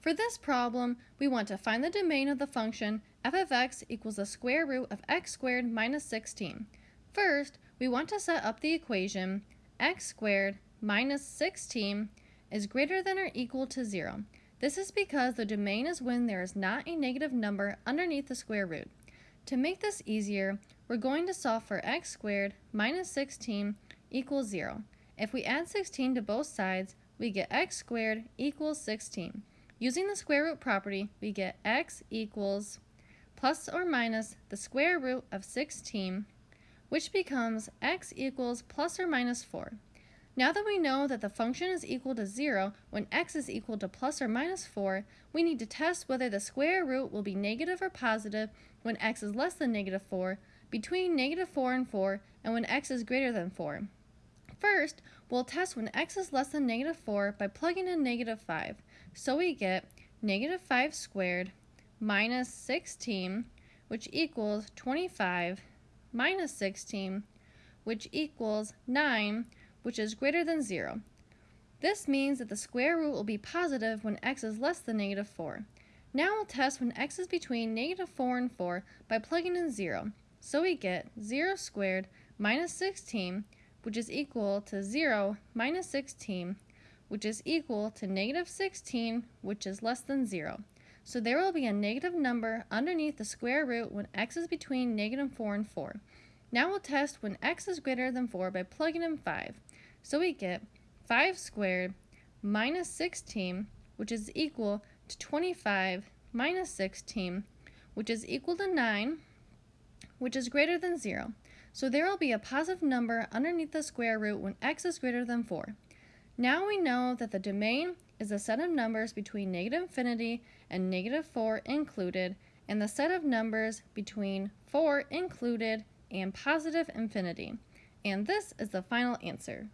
For this problem, we want to find the domain of the function f of x equals the square root of x squared minus 16. First, we want to set up the equation x squared minus 16 is greater than or equal to 0. This is because the domain is when there is not a negative number underneath the square root. To make this easier, we're going to solve for x squared minus 16 equals 0. If we add 16 to both sides, we get x squared equals 16. Using the square root property, we get x equals plus or minus the square root of 16, which becomes x equals plus or minus 4. Now that we know that the function is equal to 0 when x is equal to plus or minus 4, we need to test whether the square root will be negative or positive when x is less than negative 4, between negative 4 and 4, and when x is greater than 4. First, we'll test when x is less than negative 4 by plugging in negative 5. So we get negative 5 squared minus 16, which equals 25, minus 16, which equals 9, which is greater than 0. This means that the square root will be positive when x is less than negative 4. Now we'll test when x is between negative 4 and 4 by plugging in 0. So we get 0 squared minus 16, which is equal to 0 minus 16, which is equal to negative 16, which is less than 0. So there will be a negative number underneath the square root when x is between negative 4 and 4. Now we'll test when x is greater than 4 by plugging in 5. So we get 5 squared minus 16, which is equal to 25 minus 16, which is equal to 9, which is greater than 0. So there will be a positive number underneath the square root when x is greater than 4. Now we know that the domain is a set of numbers between negative infinity and negative 4 included, and the set of numbers between 4 included and positive infinity. And this is the final answer.